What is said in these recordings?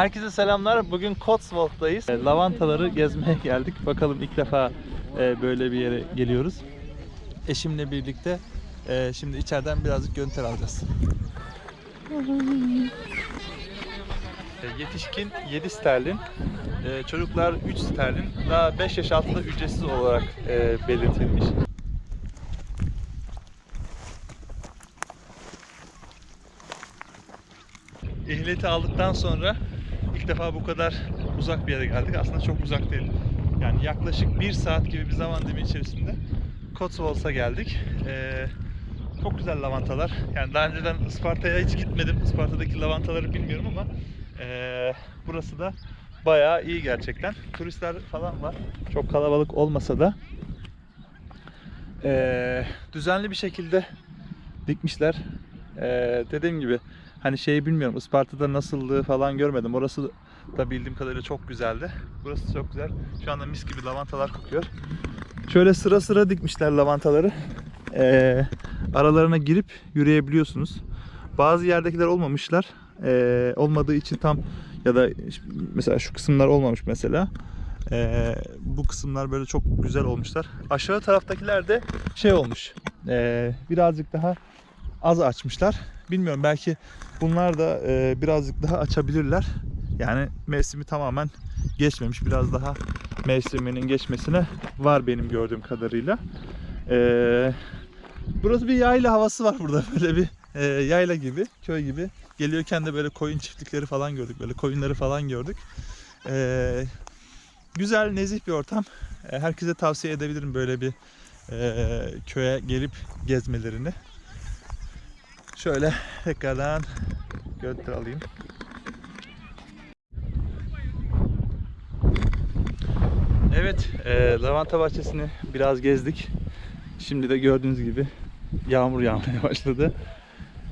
Herkese selamlar. Bugün Cotswold'dayız. E, Lavantaları gezmeye geldik. Bakalım ilk defa e, böyle bir yere geliyoruz. Eşimle birlikte e, şimdi içeriden birazcık görüntüler alacağız. Yetişkin 7 sterlin, çocuklar 3 sterlin, daha 5 yaş altında ücretsiz olarak belirtilmiş. Ehliyeti aldıktan sonra defa bu kadar uzak bir yere geldik. Aslında çok uzak değil. Yani yaklaşık bir saat gibi bir zaman dilimi içerisinde Cotswolds'a geldik. Ee, çok güzel lavantalar. Yani daha önceden Isparta'ya hiç gitmedim. Isparta'daki lavantaları bilmiyorum ama ee, burası da bayağı iyi gerçekten. Turistler falan var. Çok kalabalık olmasa da ee, düzenli bir şekilde dikmişler. Ee, dediğim gibi hani şeyi bilmiyorum Isparta'da nasıldı falan görmedim. Orası da bildiğim kadarıyla çok güzeldi. Burası çok güzel. Şu anda mis gibi lavantalar kokuyor. Şöyle sıra sıra dikmişler lavantaları. Ee, aralarına girip yürüyebiliyorsunuz. Bazı yerdekiler olmamışlar. Ee, olmadığı için tam ya da mesela şu kısımlar olmamış mesela. Ee, bu kısımlar böyle çok güzel olmuşlar. Aşağı taraftakiler de şey olmuş. Ee, birazcık daha az açmışlar. Bilmiyorum belki bunlar da e, birazcık daha açabilirler. Yani mevsimi tamamen geçmemiş. Biraz daha mevsiminin geçmesine var benim gördüğüm kadarıyla. Ee, burası bir yayla havası var burada. Böyle bir e, yayla gibi, köy gibi. Geliyorken de böyle koyun çiftlikleri falan gördük. Böyle koyunları falan gördük. Ee, güzel, nezih bir ortam. Ee, herkese tavsiye edebilirim böyle bir e, köye gelip gezmelerini. Şöyle tekrardan görüntü alayım. Evet, e, lavanta bahçesini biraz gezdik. Şimdi de gördüğünüz gibi yağmur yağmaya başladı.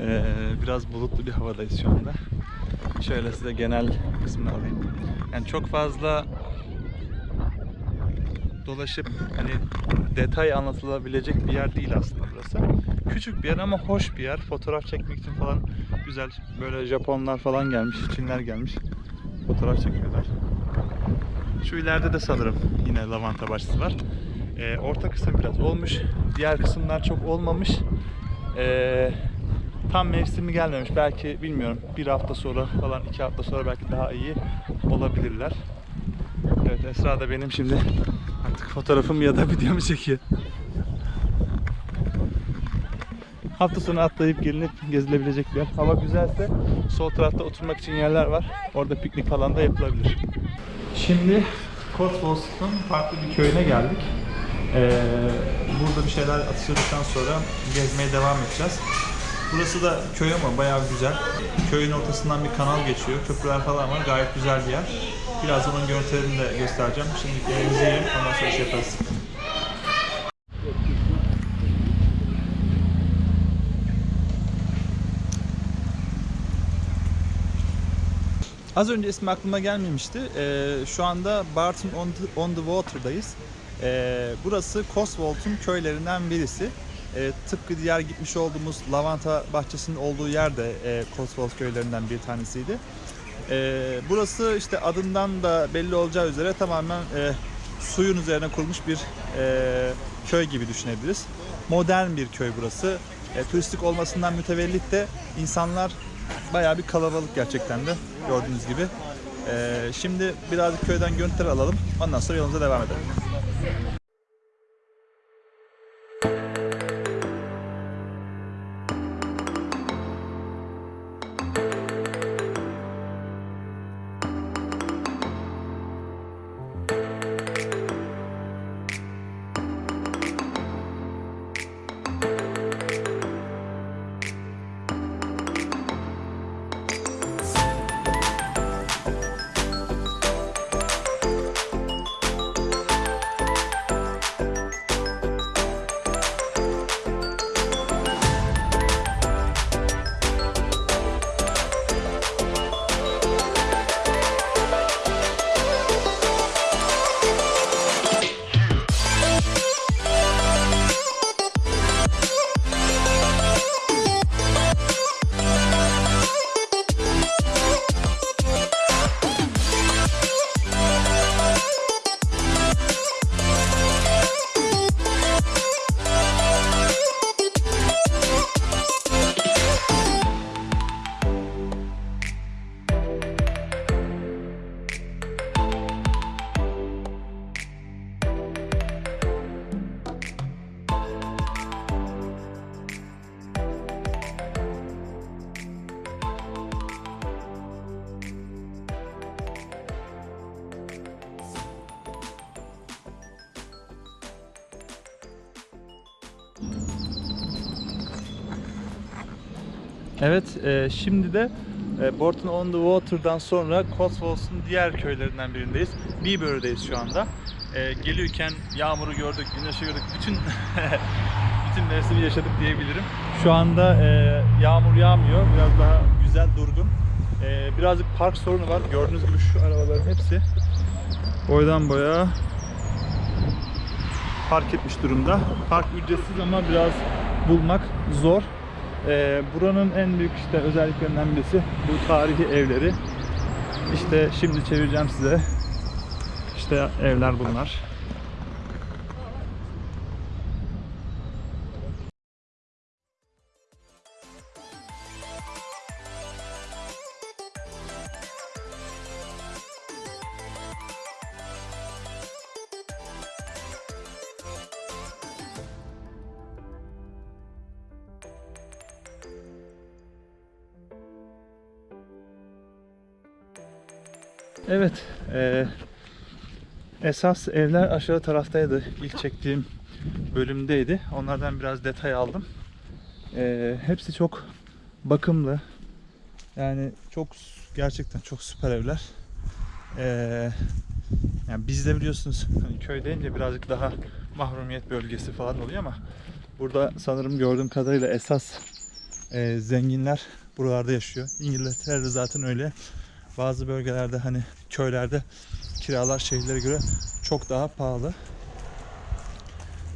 E, biraz bulutlu bir havadayız şu anda. Şöyle size genel kısmını alayım. Yani çok fazla dolaşıp hani detay anlatılabilecek bir yer değil aslında burası. Küçük bir yer ama hoş bir yer. Fotoğraf çekmek için falan güzel. Böyle Japonlar falan gelmiş, Çinler gelmiş. Fotoğraf çekiyorlar. Şu ileride de sanırım yine lavanta bahçesi var. Ee, orta kısım biraz olmuş. Diğer kısımlar çok olmamış. Ee, tam mevsimi gelmemiş. Belki bilmiyorum bir hafta sonra falan iki hafta sonra belki daha iyi olabilirler. Evet Esra da benim şimdi artık fotoğrafımı ya da videomu çekiyor. Hafta sonu atlayıp gelinip gezilebilecek bir yer. Hava güzelse sol tarafta oturmak için yerler var. Orada piknik falan da yapılabilir. Şimdi Cotswolds'un farklı bir köyüne geldik. Ee, burada bir şeyler atıştırdıktan sonra gezmeye devam edeceğiz. Burası da köy ama bayağı güzel. Köyün ortasından bir kanal geçiyor. Köprüler falan var. Gayet güzel bir yer. Birazdan onun görüntülerini de göstereceğim. Şimdi yerimize yiyelim. Ondan sonra şey yaparız. Az önce ismi aklıma gelmemişti. Ee, şu anda Barton on the, on the Water'dayız. Ee, burası Cotswold'un köylerinden birisi. Ee, tıpkı diğer gitmiş olduğumuz lavanta bahçesinin olduğu yer de e, Cotswold köylerinden bir tanesiydi. Ee, burası işte adından da belli olacağı üzere tamamen e, suyun üzerine kurulmuş bir e, köy gibi düşünebiliriz. Modern bir köy burası. E, turistik olmasından mütevellit de insanlar bayağı bir kalabalık gerçekten de gördüğünüz gibi. Ee, şimdi birazcık köyden görüntüler alalım. Ondan sonra yolumuza devam edelim. Evet, e, şimdi de e, Borton on the Water'dan sonra Cotswolds'un diğer köylerinden birindeyiz. Beaver'deyiz şu anda. E, gelirken yağmuru gördük, güneşi gördük, bütün bütün mevsimi yaşadık diyebilirim. Şu anda e, yağmur yağmıyor, biraz daha güzel, durgun. E, birazcık park sorunu var. Gördüğünüz gibi şu arabaların hepsi boydan boya park etmiş durumda. Park ücretsiz ama biraz bulmak zor. Ee, buranın en büyük işte özelliklerinden birisi bu tarihi evleri. İşte şimdi çevireceğim size. İşte evler bunlar. Evet, eee, esas evler aşağı taraftaydı. İlk çektiğim bölümdeydi. Onlardan biraz detay aldım. Eee, hepsi çok bakımlı. Yani çok gerçekten çok süper evler. Eee, yani bizde biliyorsunuz hani köy deyince birazcık daha mahrumiyet bölgesi falan oluyor ama burada sanırım gördüğüm kadarıyla esas eee, zenginler buralarda yaşıyor. İngiltere'de zaten öyle. Bazı bölgelerde hani köylerde kiralar şehirlere göre çok daha pahalı.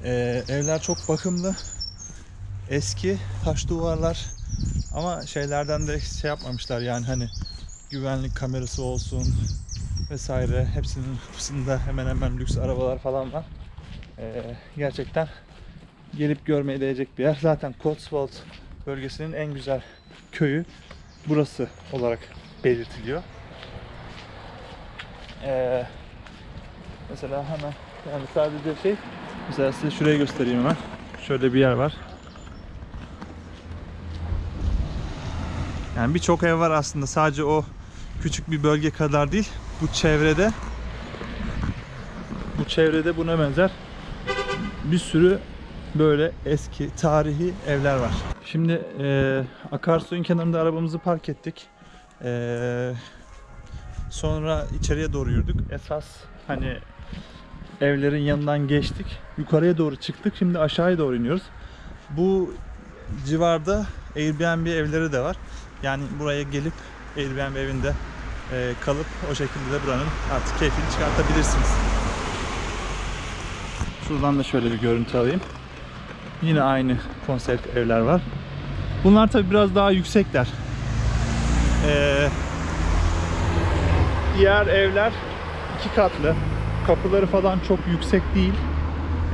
Ee, evler çok bakımlı. Eski taş duvarlar ama şeylerden de şey yapmamışlar yani hani güvenlik kamerası olsun vesaire hepsinin kapısında hemen hemen lüks arabalar falan var. Ee, gerçekten gelip görmeye değecek bir yer. Zaten Cotswold bölgesinin en güzel köyü burası olarak belirtiliyor. Ee, mesela hemen yani sadece şey mesela size şurayı göstereyim hemen. Şöyle bir yer var. Yani birçok ev var aslında. Sadece o küçük bir bölge kadar değil. Bu çevrede bu çevrede buna benzer bir sürü böyle eski tarihi evler var. Şimdi e, akarsuyun kenarında arabamızı park ettik. E, sonra içeriye doğru yürüdük. Esas hani evlerin yanından geçtik. Yukarıya doğru çıktık. Şimdi aşağıya doğru iniyoruz. Bu civarda Airbnb evleri de var. Yani buraya gelip Airbnb evinde e, kalıp o şekilde de buranın artık keyfini çıkartabilirsiniz. Şuradan da şöyle bir görüntü alayım. Yine aynı konsept evler var. Bunlar tabi biraz daha yüksekler. Ee, diğer evler iki katlı. Kapıları falan çok yüksek değil.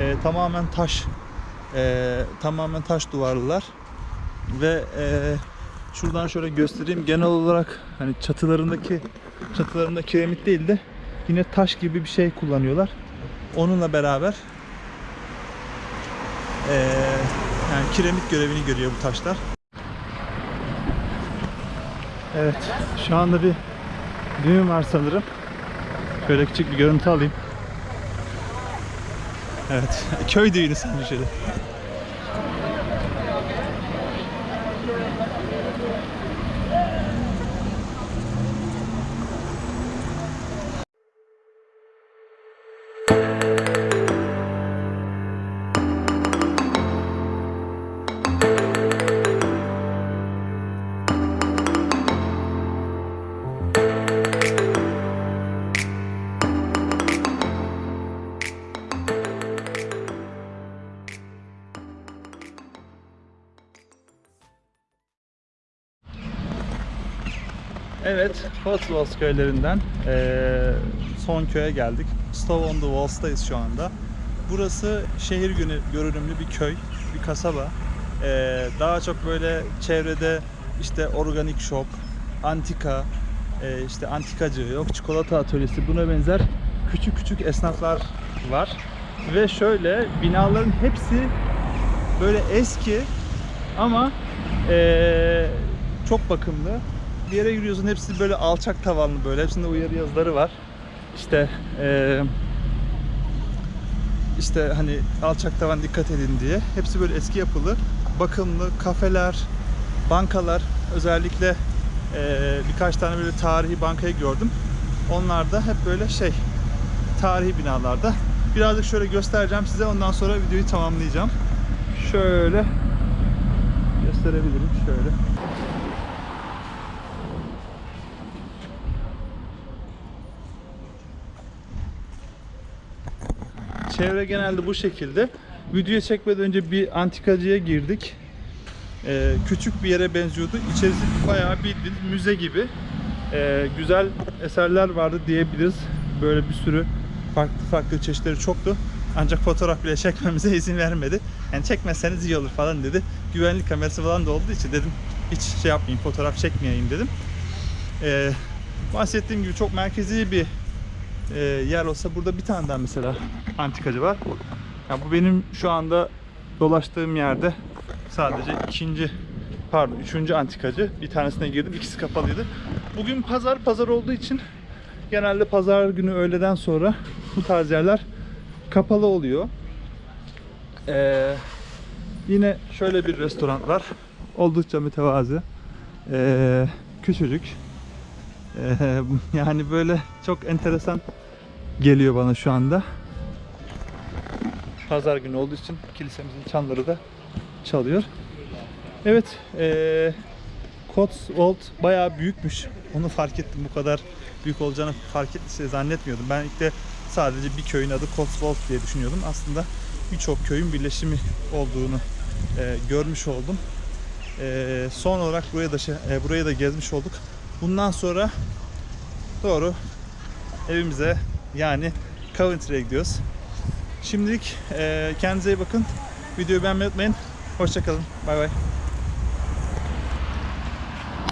Ee, tamamen taş, ee, tamamen taş duvarlılar. Ve ee, şuradan şöyle göstereyim. Genel olarak hani çatılarındaki çatılarında kiremit değil de yine taş gibi bir şey kullanıyorlar. Onunla beraber ee, yani kiremit görevini görüyor bu taşlar. Evet, şu anda bir düğün var sanırım. Şöyle küçük bir görüntü alayım. Evet, köy düğünü sanırım şöyle. Evet, Cotswolds köylerinden eee, son köye geldik. Stow on the Walls'tayız şu anda. Burası şehir günü görünümlü bir köy, bir kasaba. Eee, daha çok böyle çevrede işte organik shop, antika, eee, işte antikacı, yok çikolata atölyesi buna benzer küçük küçük esnaflar var. Ve şöyle binaların hepsi böyle eski ama eee, çok bakımlı bir yere yürüyorsun hepsi böyle alçak tavanlı böyle hepsinde uyarı yazıları var. İşte eee, işte hani alçak tavan dikkat edin diye. Hepsi böyle eski yapılı, bakımlı kafeler, bankalar özellikle e, birkaç tane böyle tarihi bankayı gördüm. Onlar da hep böyle şey tarihi binalarda. Birazcık şöyle göstereceğim size ondan sonra videoyu tamamlayacağım. Şöyle gösterebilirim şöyle. Çevre genelde bu şekilde. Videoyu çekmeden önce bir antikacıya girdik. Ee, küçük bir yere benziyordu. İçerisi bayağı bildiğin müze gibi. Ee, güzel eserler vardı diyebiliriz. Böyle bir sürü farklı farklı çeşitleri çoktu. Ancak fotoğraf bile çekmemize izin vermedi. Yani çekmezseniz iyi olur falan dedi. Güvenlik kamerası falan da olduğu için dedim hiç şey yapmayayım fotoğraf çekmeyeyim dedim. Ee, bahsettiğim gibi çok merkezi bir e, yer olsa burada bir tane daha mesela antikacı var. Ya bu benim şu anda dolaştığım yerde sadece ikinci pardon üçüncü antikacı. Bir tanesine girdim ikisi kapalıydı. Bugün pazar pazar olduğu için genelde pazar günü öğleden sonra bu tarz yerler kapalı oluyor. Ee, yine şöyle bir restoran var. Oldukça mütevazı. Ee, küçücük. Ee, yani böyle çok enteresan geliyor bana şu anda. Pazar günü olduğu için kilisemizin çanları da çalıyor. Evet, eee Cotswold bayağı büyükmüş. Onu fark ettim. Bu kadar büyük olacağını fark et, zannetmiyordum. Ben ilk de sadece bir köyün adı Cotswold diye düşünüyordum. Aslında birçok köyün birleşimi olduğunu eee, görmüş oldum. Eee, son olarak buraya da şey, eee, burayı da gezmiş olduk. Bundan sonra doğru evimize yani Coventry'e gidiyoruz. Şimdilik eee kendinize iyi bakın. Videoyu beğenmeyi unutmayın. Hoşçakalın. Bay bay.